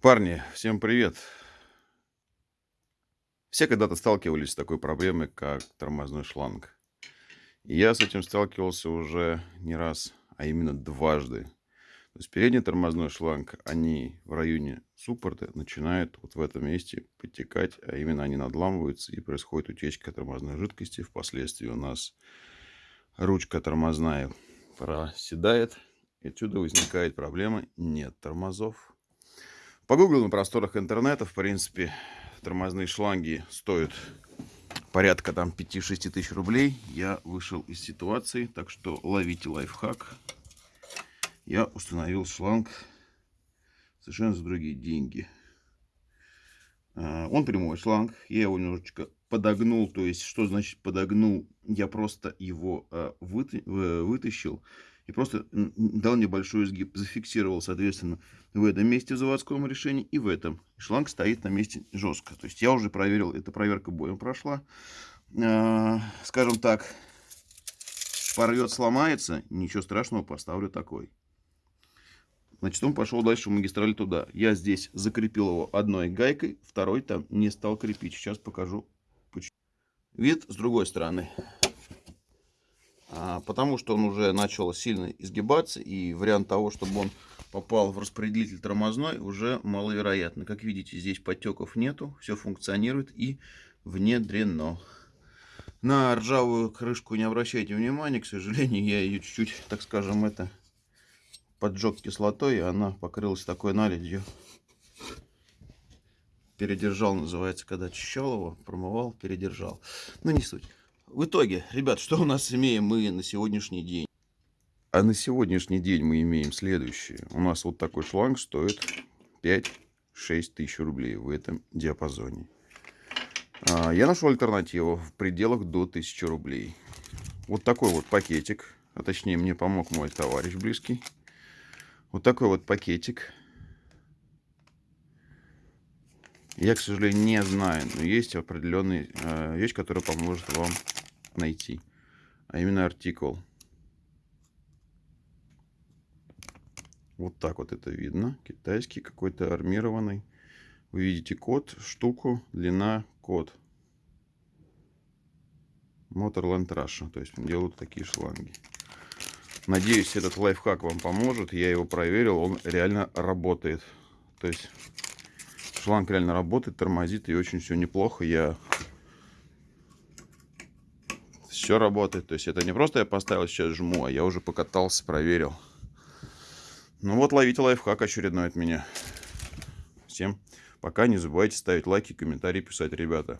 Парни, всем привет! Все когда-то сталкивались с такой проблемой, как тормозной шланг. Я с этим сталкивался уже не раз, а именно дважды. То есть передний тормозной шланг, они в районе суппорта начинают вот в этом месте подтекать, а именно они надламываются и происходит утечка тормозной жидкости. Впоследствии у нас ручка тормозная проседает, и отсюда возникает проблема нет тормозов Погуглил на просторах интернета, в принципе, тормозные шланги стоят порядка там 5-6 тысяч рублей. Я вышел из ситуации, так что ловите лайфхак. Я установил шланг совершенно за другие деньги. А, он прямой шланг, я его немножечко подогнул, то есть, что значит подогнул? Я просто его а, вытащил и просто дал небольшой изгиб, зафиксировал, соответственно, в этом месте в заводском решении и в этом. Шланг стоит на месте жестко. То есть я уже проверил, эта проверка боем прошла. А, скажем так, порвет, сломается, ничего страшного, поставлю такой. Значит, он пошел дальше в магистраль туда. Я здесь закрепил его одной гайкой, второй там не стал крепить. Сейчас покажу. Вид с другой стороны. А, потому что он уже начал сильно изгибаться, и вариант того, чтобы он попал в распределитель тормозной, уже маловероятно. Как видите, здесь подтеков нету, все функционирует и внедрено. На ржавую крышку не обращайте внимания, к сожалению, я ее чуть-чуть, так скажем, это поджег кислотой, и она покрылась такой наледью. Передержал, называется, когда очищал его, промывал, передержал. Ну, не суть. В итоге, ребят, что у нас имеем мы на сегодняшний день? А на сегодняшний день мы имеем следующее. У нас вот такой шланг стоит 5-6 тысяч рублей в этом диапазоне. А, я нашел альтернативу в пределах до 1000 рублей. Вот такой вот пакетик. А точнее, мне помог мой товарищ близкий. Вот такой вот пакетик. Я, к сожалению, не знаю, но есть определенная вещь, которая поможет вам найти. А именно артикул. Вот так вот это видно. Китайский какой-то армированный. Вы видите код, штуку, длина, код. Motorland Russia. То есть делают такие шланги. Надеюсь, этот лайфхак вам поможет. Я его проверил, он реально работает. То есть шланг реально работает, тормозит и очень все неплохо. Я все работает. То есть это не просто я поставил, сейчас жму, а я уже покатался, проверил. Ну вот, ловите лайфхак очередной от меня. Всем пока. Не забывайте ставить лайки, комментарии писать, ребята.